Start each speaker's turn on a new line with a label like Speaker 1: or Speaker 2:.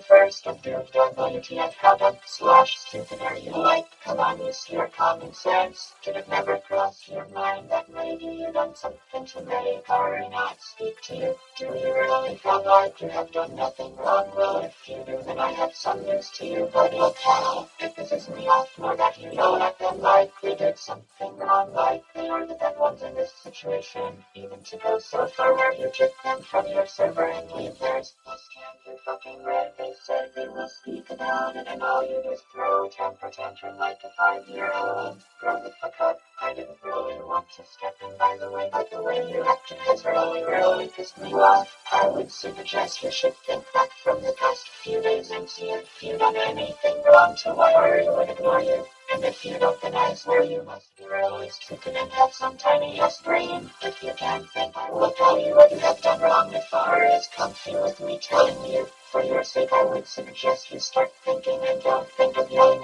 Speaker 1: First of WTF how slash stupid are you like? Come on, use your common sense. Did it never cross your mind that maybe you done something to make or not speak to you? Do you really feel like you have done nothing wrong? Well, if you do, then I have some news to you, but look If this is me off more that you don't act them like something wrong, like they are the bad ones in this situation. Even to go so far where you kick them from your server and leave theirs. Plus, can't you fucking read? They said they will speak about it, and all you do is throw a temper tantrum like a five-year-old. Grow the fuck up. I didn't really want to step in, by the way, but the way you acted has really, really pissed me off. I would suggest you should think back from the past few days and see if you've done anything wrong to why or would ignore you. And if you don't, then I swear you must be really stupid and have some tiny ass brain. If you can't think, I will tell you what you have done wrong as far is comfy with me telling you. For your sake, I would suggest you start thinking and don't think of yelling